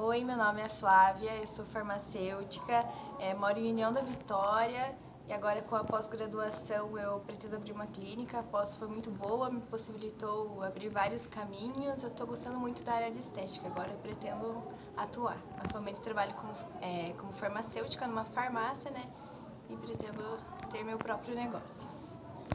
Oi, meu nome é Flávia, eu sou farmacêutica, é, moro em União da Vitória e agora com a pós-graduação eu pretendo abrir uma clínica. A pós foi muito boa, me possibilitou abrir vários caminhos. Eu estou gostando muito da área de estética, agora eu pretendo atuar. Atualmente trabalho como, é, como farmacêutica numa farmácia, né? E pretendo ter meu próprio negócio.